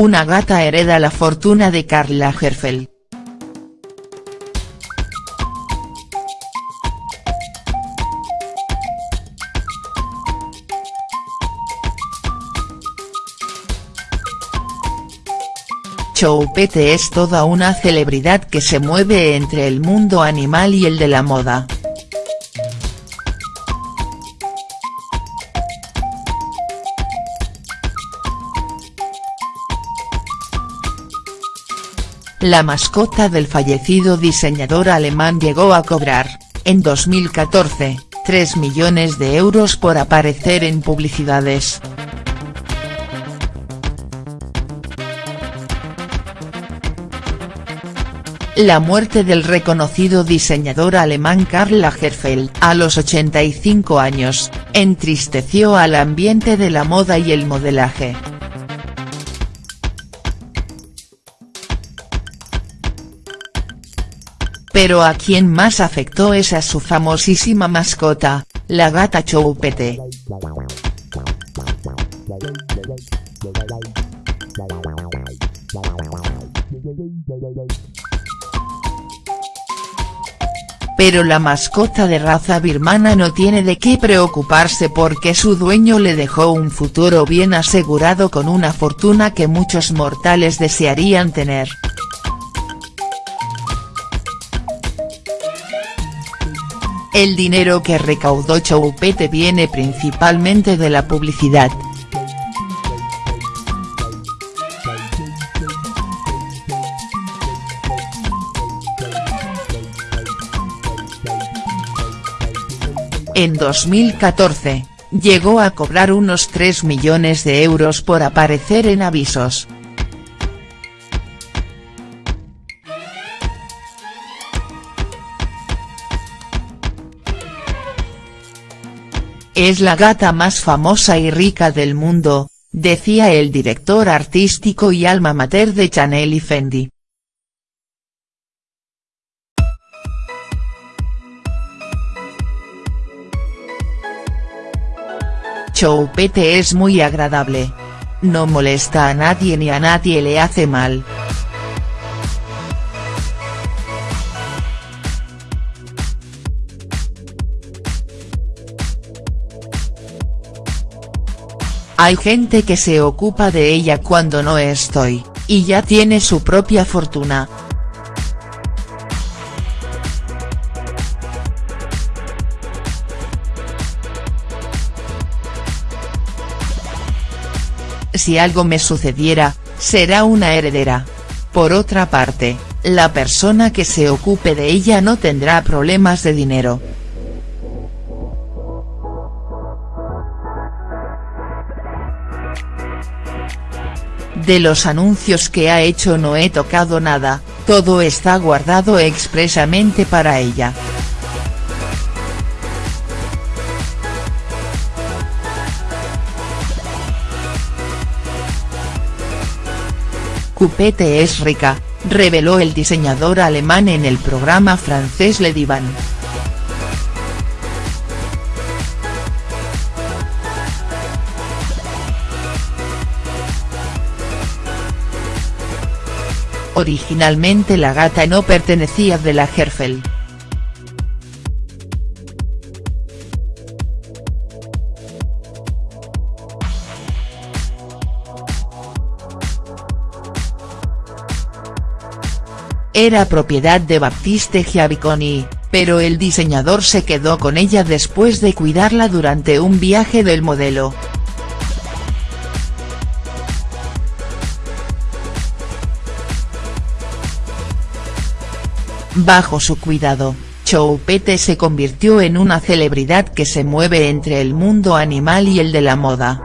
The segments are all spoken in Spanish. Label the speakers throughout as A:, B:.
A: Una gata hereda la fortuna de Karl Lagerfeld. Choupette es toda una celebridad que se mueve entre el mundo animal y el de la moda. La mascota del fallecido diseñador alemán llegó a cobrar, en 2014, 3 millones de euros por aparecer en publicidades. La muerte del reconocido diseñador alemán Karl Lagerfeld, a los 85 años, entristeció al ambiente de la moda y el modelaje. Pero a quien más afectó es a su famosísima mascota, la gata Choupette. Pero la mascota de raza birmana no tiene de qué preocuparse porque su dueño le dejó un futuro bien asegurado con una fortuna que muchos mortales desearían tener. El dinero que recaudó Choupette viene principalmente de la publicidad. En 2014, llegó a cobrar unos 3 millones de euros por aparecer en avisos. Es la gata más famosa y rica del mundo, decía el director artístico y alma mater de Chanel y Fendi. Choupette es muy agradable. No molesta a nadie ni a nadie le hace mal. Hay gente que se ocupa de ella cuando no estoy, y ya tiene su propia fortuna. Si algo me sucediera, será una heredera. Por otra parte, la persona que se ocupe de ella no tendrá problemas de dinero. De los anuncios que ha hecho no he tocado nada, todo está guardado expresamente para ella. Cupete es rica, reveló el diseñador alemán en el programa francés Le Divan. Originalmente la gata no pertenecía de la Herfel. Era propiedad de Baptiste Giaviconi, pero el diseñador se quedó con ella después de cuidarla durante un viaje del modelo. Bajo su cuidado, Choupette se convirtió en una celebridad que se mueve entre el mundo animal y el de la moda.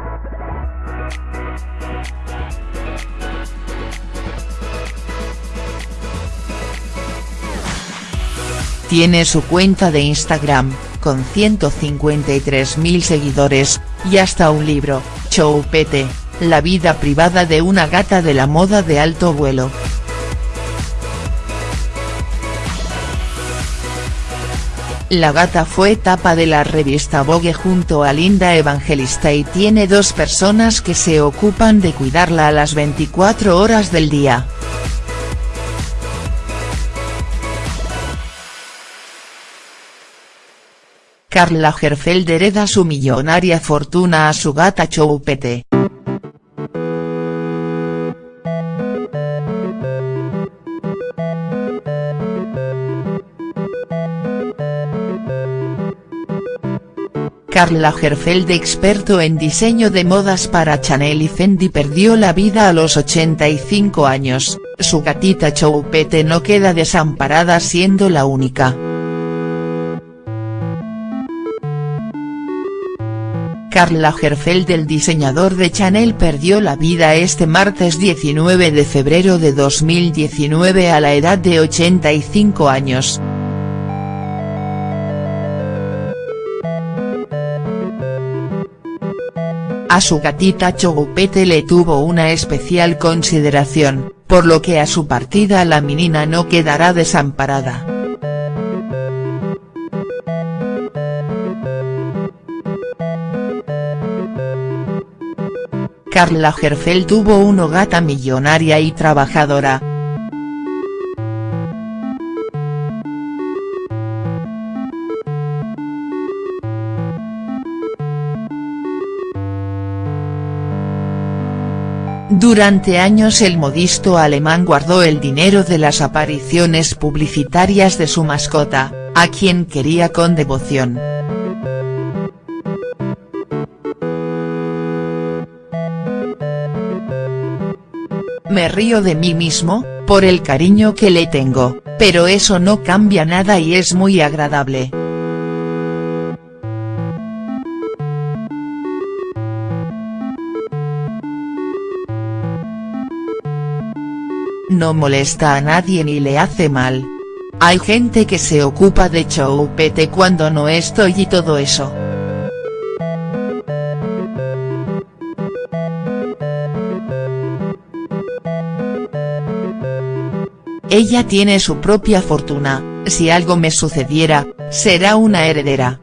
A: Tiene su cuenta de Instagram, con 153.000 seguidores, y hasta un libro, Choupette, la vida privada de una gata de la moda de alto vuelo. La gata fue tapa de la revista Vogue junto a Linda Evangelista y tiene dos personas que se ocupan de cuidarla a las 24 horas del día. Karl Lagerfeld hereda su millonaria fortuna a su gata Choupette. Karl Lagerfeld experto en diseño de modas para Chanel y Fendi perdió la vida a los 85 años, su gatita Choupette no queda desamparada siendo la única. Karl Lagerfeld el diseñador de Chanel perdió la vida este martes 19 de febrero de 2019 a la edad de 85 años. A su gatita Choupette le tuvo una especial consideración, por lo que a su partida la menina no quedará desamparada. Karl Lagerfeld tuvo una gata millonaria y trabajadora. Durante años el modisto alemán guardó el dinero de las apariciones publicitarias de su mascota, a quien quería con devoción. Me río de mí mismo, por el cariño que le tengo, pero eso no cambia nada y es muy agradable. No molesta a nadie ni le hace mal. Hay gente que se ocupa de choupete cuando no estoy y todo eso. Ella tiene su propia fortuna, si algo me sucediera, será una heredera.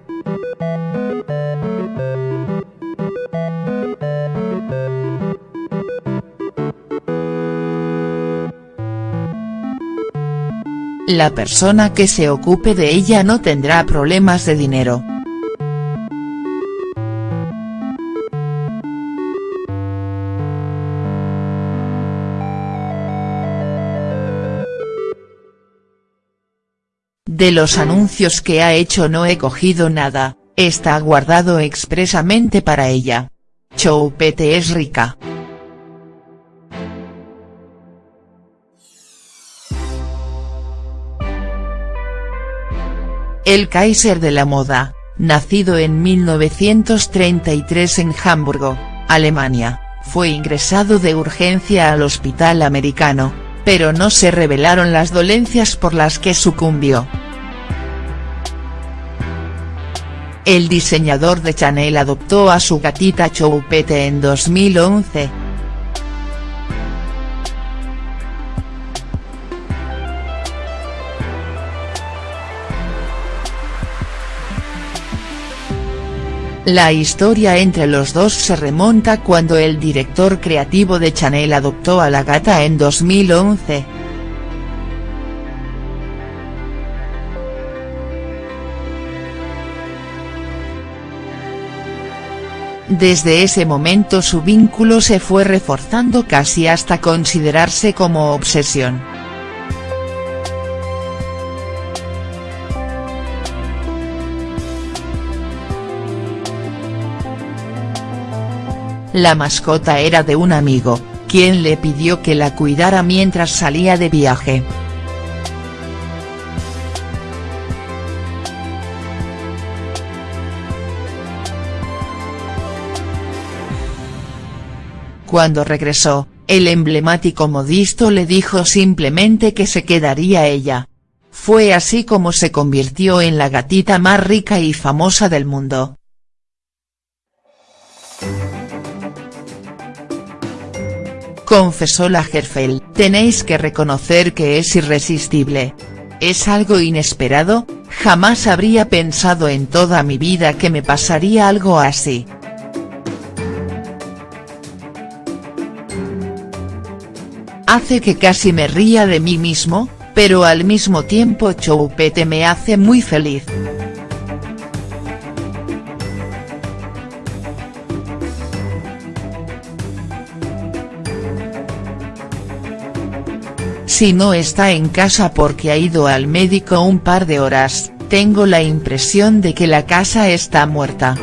A: La persona que se ocupe de ella no tendrá problemas de dinero. De los anuncios que ha hecho no he cogido nada, está guardado expresamente para ella. Choupette es rica. El Kaiser de la moda, nacido en 1933 en Hamburgo, Alemania, fue ingresado de urgencia al hospital americano, pero no se revelaron las dolencias por las que sucumbió. El diseñador de Chanel adoptó a su gatita Choupette en 2011. La historia entre los dos se remonta cuando el director creativo de Chanel adoptó a la gata en 2011. Desde ese momento su vínculo se fue reforzando casi hasta considerarse como obsesión. La mascota era de un amigo, quien le pidió que la cuidara mientras salía de viaje. Cuando regresó, el emblemático modisto le dijo simplemente que se quedaría ella. Fue así como se convirtió en la gatita más rica y famosa del mundo. Confesó Lagerfeld, tenéis que reconocer que es irresistible. Es algo inesperado, Jamás habría pensado en toda mi vida que me pasaría algo así. Hace que casi me ría de mí mismo, pero al mismo tiempo Choupete me hace muy feliz. Si no está en casa porque ha ido al médico un par de horas, tengo la impresión de que la casa está muerta.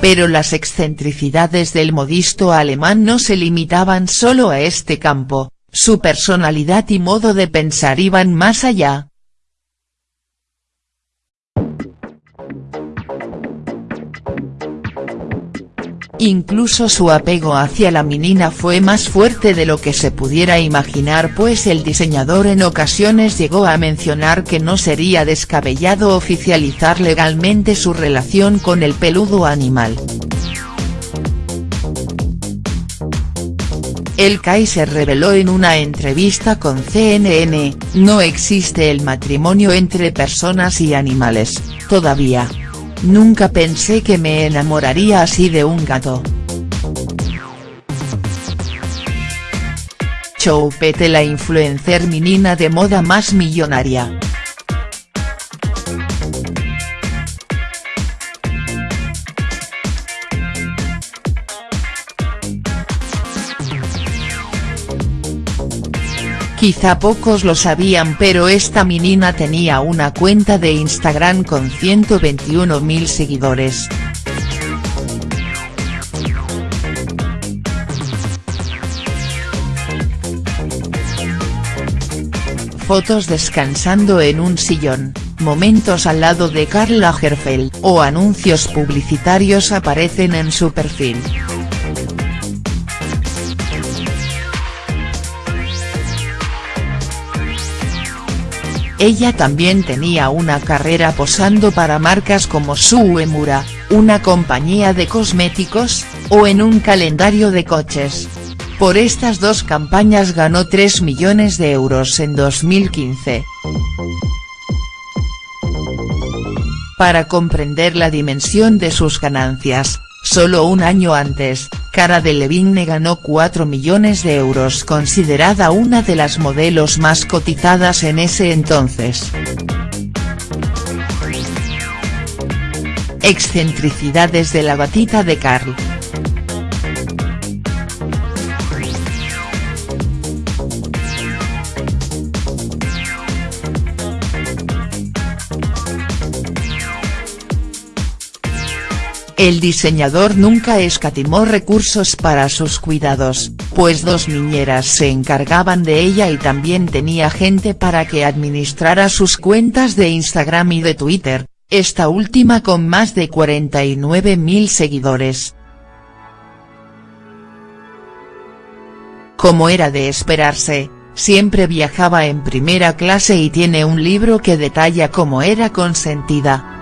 A: Pero las excentricidades del modisto alemán no se limitaban solo a este campo, su personalidad y modo de pensar iban más allá. Incluso su apego hacia la menina fue más fuerte de lo que se pudiera imaginar pues el diseñador en ocasiones llegó a mencionar que no sería descabellado oficializar legalmente su relación con el peludo animal. El Kaiser reveló en una entrevista con CNN, no existe el matrimonio entre personas y animales, todavía. Nunca pensé que me enamoraría así de un gato. Choupette la influencer menina de moda más millonaria. Quizá pocos lo sabían pero esta menina tenía una cuenta de Instagram con 121.000 seguidores. Fotos descansando en un sillón, momentos al lado de Karl Lagerfeld o anuncios publicitarios aparecen en su perfil. Ella también tenía una carrera posando para marcas como Suemura, una compañía de cosméticos, o en un calendario de coches. Por estas dos campañas ganó 3 millones de euros en 2015. Para comprender la dimensión de sus ganancias, solo un año antes, Cara Delevingne ganó 4 millones de euros considerada una de las modelos más cotizadas en ese entonces. Excentricidades de la batita de Carl. El diseñador nunca escatimó recursos para sus cuidados, pues dos niñeras se encargaban de ella y también tenía gente para que administrara sus cuentas de Instagram y de Twitter, esta última con más de 49.000 seguidores. Como era de esperarse, siempre viajaba en primera clase y tiene un libro que detalla cómo era consentida